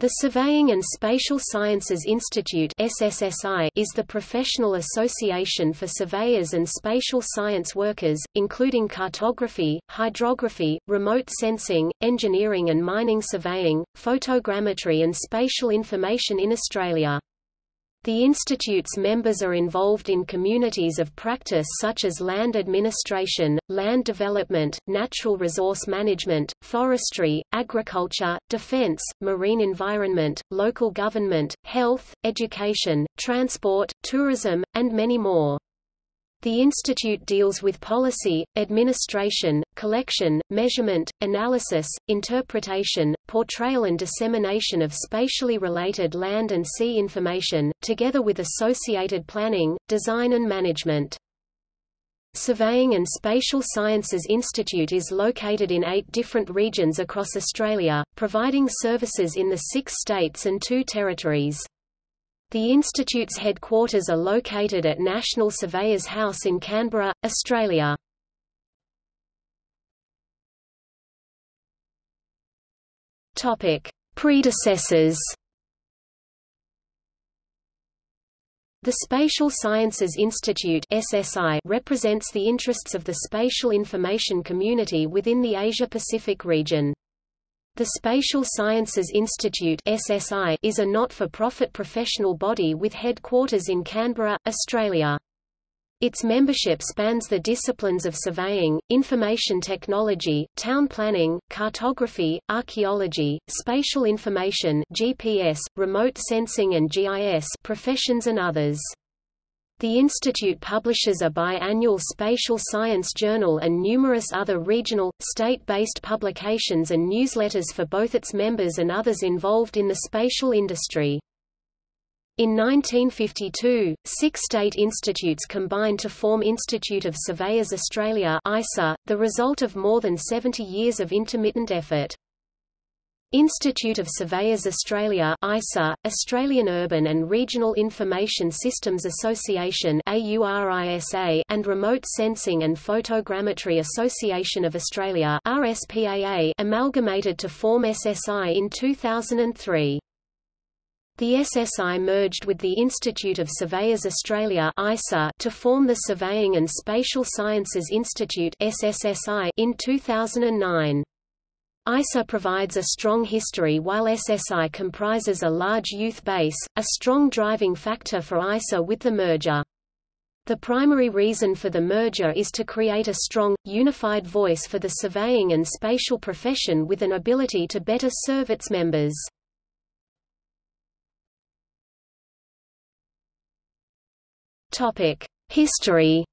The Surveying and Spatial Sciences Institute SSSI is the professional association for surveyors and spatial science workers, including cartography, hydrography, remote sensing, engineering and mining surveying, photogrammetry and spatial information in Australia. The institute's members are involved in communities of practice such as land administration, land development, natural resource management, forestry, agriculture, defense, marine environment, local government, health, education, transport, tourism, and many more. The institute deals with policy, administration, collection, measurement, analysis, interpretation, portrayal and dissemination of spatially related land and sea information, together with associated planning, design and management. Surveying and Spatial Sciences Institute is located in eight different regions across Australia, providing services in the six states and two territories. The institute's headquarters are located at National Surveyors House in Canberra, Australia. Predecessors. The Spatial Sciences Institute (SSI) represents the interests of the spatial information community within the Asia-Pacific region. The Spatial Sciences Institute SSI is a not-for-profit professional body with headquarters in Canberra, Australia. Its membership spans the disciplines of surveying, information technology, town planning, cartography, archaeology, spatial information GPS, remote sensing and GIS professions and others. The institute publishes a biannual spatial science journal and numerous other regional, state-based publications and newsletters for both its members and others involved in the spatial industry. In 1952, six state institutes combined to form Institute of Surveyors Australia ISA, the result of more than 70 years of intermittent effort. Institute of Surveyors Australia ISA, Australian Urban and Regional Information Systems Association AURISA, and Remote Sensing and Photogrammetry Association of Australia RSPAA amalgamated to form SSI in 2003. The SSI merged with the Institute of Surveyors Australia ISA to form the Surveying and Spatial Sciences Institute SSSI in 2009. ISA provides a strong history while SSI comprises a large youth base, a strong driving factor for ISA with the merger. The primary reason for the merger is to create a strong, unified voice for the surveying and spatial profession with an ability to better serve its members. History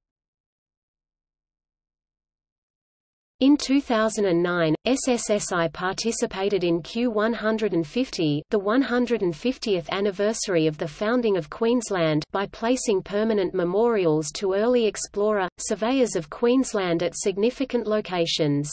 In 2009, SSSI participated in Q150 the 150th anniversary of the founding of Queensland by placing permanent memorials to early explorer, surveyors of Queensland at significant locations.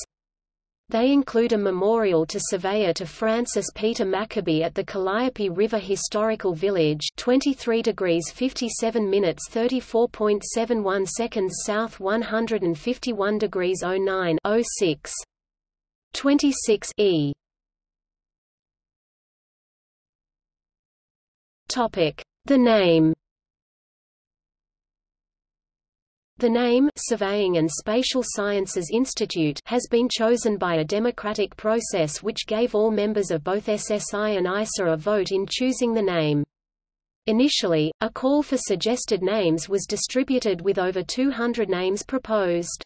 They include a memorial to surveyor to Francis Peter MacCabe at the Calliope River Historical Village 23 degrees 57 minutes 34.71 seconds south 151 degrees 09 06 26 e. Topic. The name The name Surveying and Spatial Sciences Institute has been chosen by a democratic process which gave all members of both SSI and ISA a vote in choosing the name. Initially, a call for suggested names was distributed with over 200 names proposed.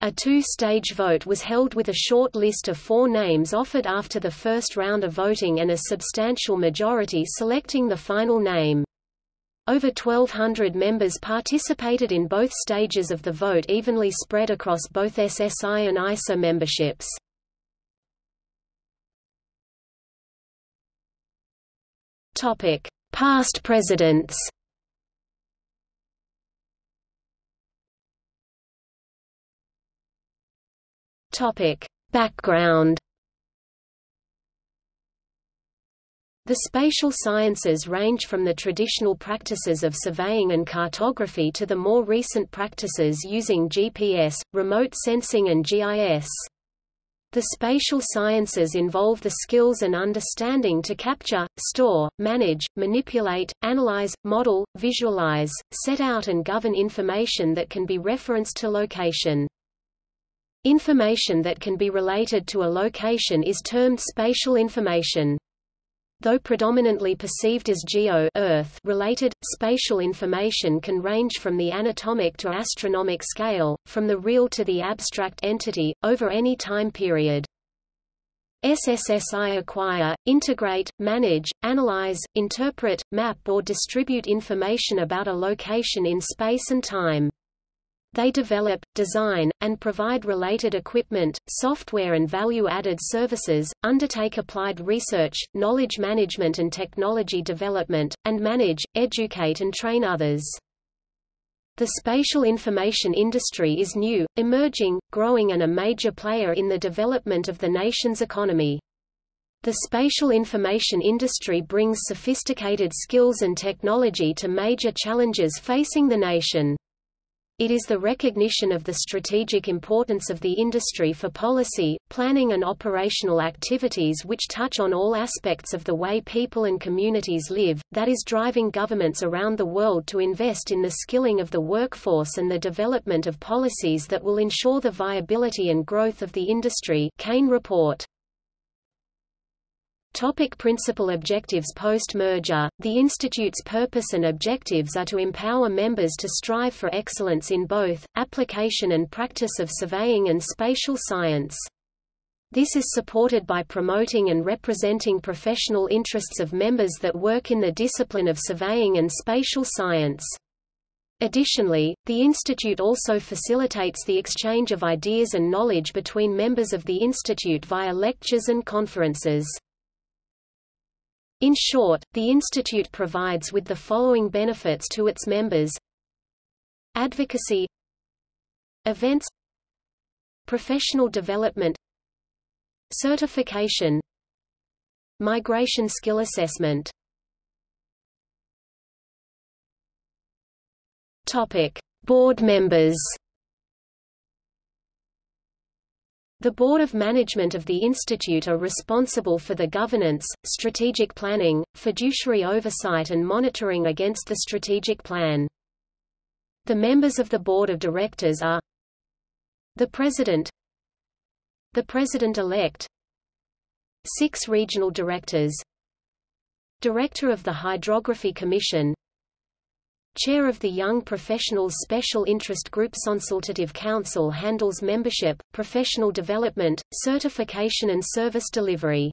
A two-stage vote was held with a short list of four names offered after the first round of voting and a substantial majority selecting the final name. Over 1,200 members participated in both stages of the vote evenly spread across both SSI and ISA memberships. Past presidents Background The spatial sciences range from the traditional practices of surveying and cartography to the more recent practices using GPS, remote sensing and GIS. The spatial sciences involve the skills and understanding to capture, store, manage, manipulate, analyze, model, visualize, set out and govern information that can be referenced to location. Information that can be related to a location is termed spatial information. Though predominantly perceived as geo Earth related, spatial information can range from the anatomic to astronomic scale, from the real to the abstract entity, over any time period. SSSI acquire, integrate, manage, analyze, interpret, map or distribute information about a location in space and time. They develop, design, and provide related equipment, software and value-added services, undertake applied research, knowledge management and technology development, and manage, educate and train others. The spatial information industry is new, emerging, growing and a major player in the development of the nation's economy. The spatial information industry brings sophisticated skills and technology to major challenges facing the nation. It is the recognition of the strategic importance of the industry for policy, planning and operational activities which touch on all aspects of the way people and communities live, that is driving governments around the world to invest in the skilling of the workforce and the development of policies that will ensure the viability and growth of the industry Kane report. Topic principal objectives Post-merger, the Institute's purpose and objectives are to empower members to strive for excellence in both, application and practice of surveying and spatial science. This is supported by promoting and representing professional interests of members that work in the discipline of surveying and spatial science. Additionally, the Institute also facilitates the exchange of ideas and knowledge between members of the Institute via lectures and conferences. In short, the Institute provides with the following benefits to its members. Advocacy. Events. Professional development. Certification. Migration skill assessment. Topic. Board members The Board of Management of the Institute are responsible for the governance, strategic planning, fiduciary oversight and monitoring against the strategic plan. The members of the Board of Directors are the President the President-elect Six regional directors Director of the Hydrography Commission Chair of the Young Professionals Special Interest Group Consultative Council handles membership, professional development, certification and service delivery.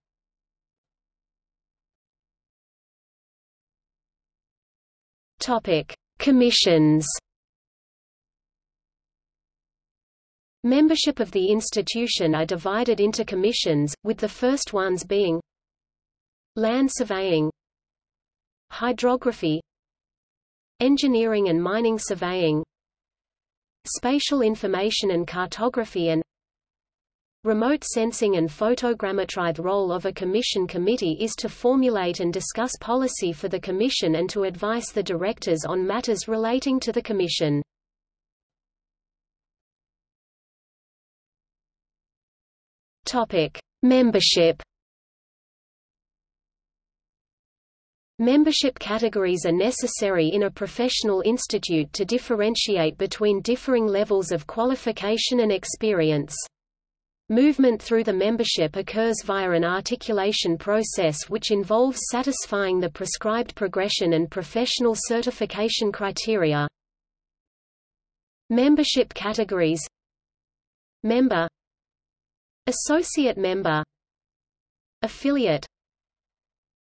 Topic: Commissions. Membership of the institution are divided into commissions, with the first ones being Land surveying Hydrography Engineering and mining surveying Spatial information and cartography and Remote sensing and photogrammetry The role of a commission committee is to formulate and discuss policy for the commission and to advise the directors on matters relating to the commission. Topic: Membership Membership categories are necessary in a professional institute to differentiate between differing levels of qualification and experience. Movement through the membership occurs via an articulation process which involves satisfying the prescribed progression and professional certification criteria. Membership categories Member Associate member Affiliate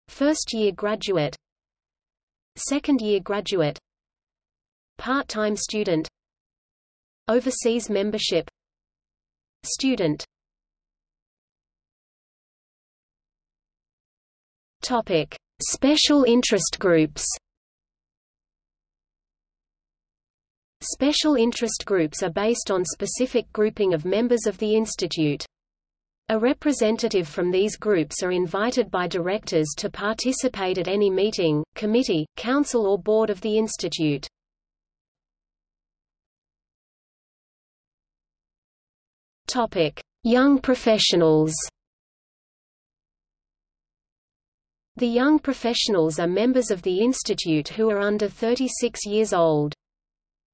First-year graduate. Second-year graduate. Part-time student. Overseas membership. Student. Topic: Special interest groups. Special interest groups are based on specific grouping of members of the institute. A representative from these groups are invited by directors to participate at any meeting, committee, council or board of the institute. Topic: Young professionals The young professionals are members of the institute who are under 36 years old.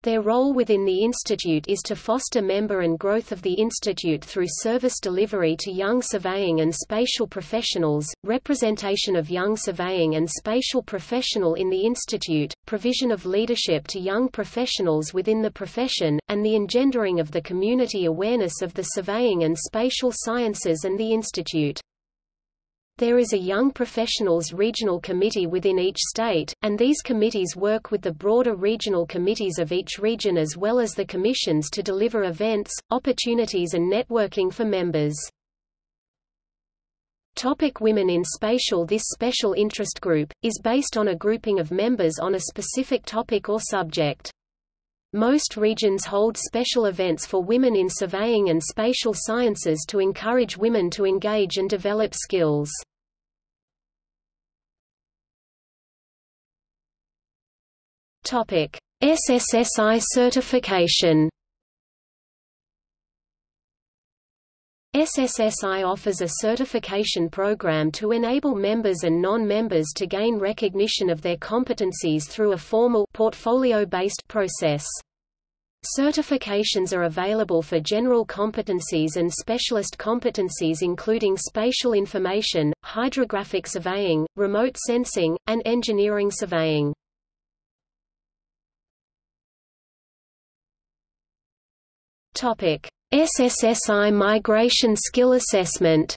Their role within the institute is to foster member and growth of the institute through service delivery to young surveying and spatial professionals, representation of young surveying and spatial professional in the institute, provision of leadership to young professionals within the profession, and the engendering of the community awareness of the surveying and spatial sciences and the institute. There is a Young Professionals Regional Committee within each state, and these committees work with the broader regional committees of each region as well as the commissions to deliver events, opportunities and networking for members. Topic Women in Spatial This special interest group, is based on a grouping of members on a specific topic or subject. Most regions hold special events for women in surveying and spatial sciences to encourage women to engage and develop skills. Topic: SSSI certification. SSSI offers a certification program to enable members and non-members to gain recognition of their competencies through a formal portfolio-based process. Certifications are available for general competencies and specialist competencies including spatial information, hydrographic surveying, remote sensing, and engineering surveying. Topic: SSSI Migration Skill Assessment.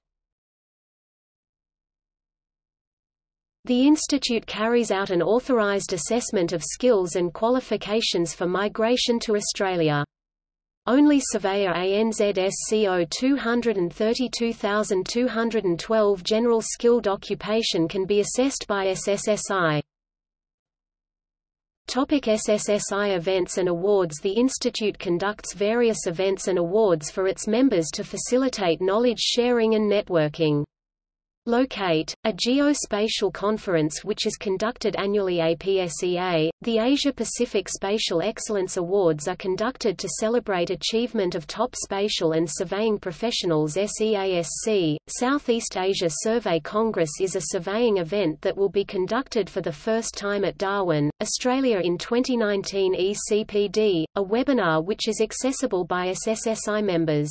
The institute carries out an authorized assessment of skills and qualifications for migration to Australia. Only Surveyor ANZSCO 232212 General Skilled Occupation can be assessed by SSSI. Topic SSSI Events and awards The Institute conducts various events and awards for its members to facilitate knowledge sharing and networking. Locate, a geospatial conference which is conducted annually APSEA, the Asia-Pacific Spatial Excellence Awards are conducted to celebrate achievement of top spatial and surveying professionals SEASC. Southeast Asia Survey Congress is a surveying event that will be conducted for the first time at Darwin, Australia in 2019 ECPD, a webinar which is accessible by SSSI members.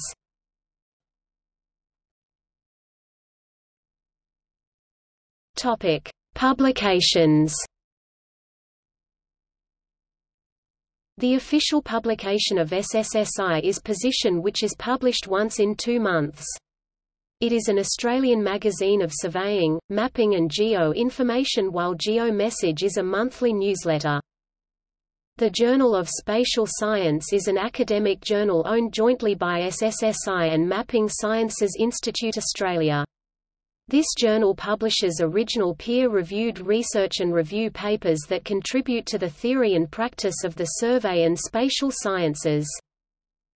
Topic: Publications. The official publication of SSSI is Position which is published once in two months. It is an Australian magazine of surveying, mapping and geo-information while Geo Message is a monthly newsletter. The Journal of Spatial Science is an academic journal owned jointly by SSSI and Mapping Sciences Institute Australia. This journal publishes original peer-reviewed research and review papers that contribute to the theory and practice of the survey and spatial sciences.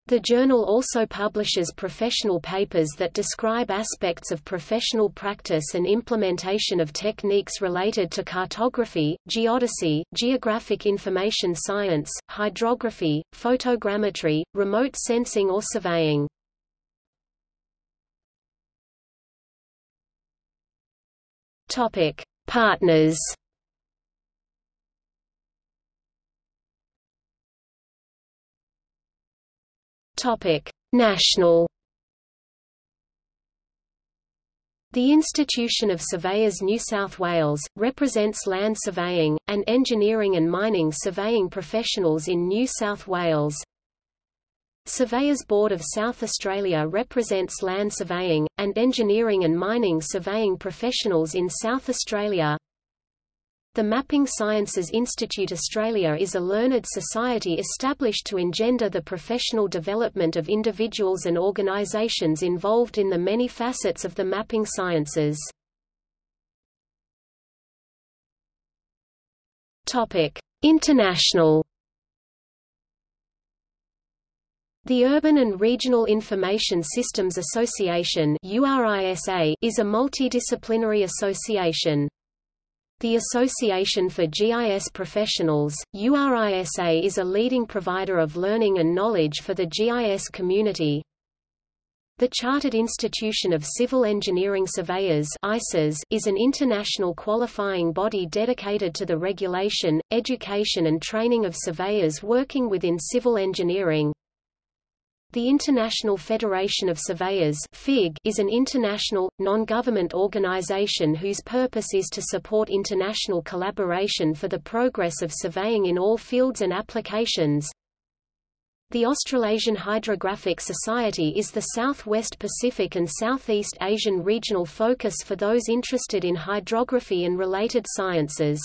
The journal also publishes professional papers that describe aspects of professional practice and implementation of techniques related to cartography, geodesy, geographic information science, hydrography, photogrammetry, remote sensing or surveying. Topic: Partners. Topic: National. The Institution of Surveyors New South Wales, represents land surveying, and engineering and mining surveying professionals in New South Wales. Surveyors Board of South Australia represents land surveying, and engineering and mining surveying professionals in South Australia. The Mapping Sciences Institute Australia is a learned society established to engender the professional development of individuals and organisations involved in the many facets of the mapping sciences. International The Urban and Regional Information Systems Association is a multidisciplinary association. The Association for GIS Professionals, URISA is a leading provider of learning and knowledge for the GIS community. The Chartered Institution of Civil Engineering Surveyors is an international qualifying body dedicated to the regulation, education and training of surveyors working within civil engineering. The International Federation of Surveyors is an international, non-government organization whose purpose is to support international collaboration for the progress of surveying in all fields and applications. The Australasian Hydrographic Society is the Southwest Pacific and Southeast Asian regional focus for those interested in hydrography and related sciences.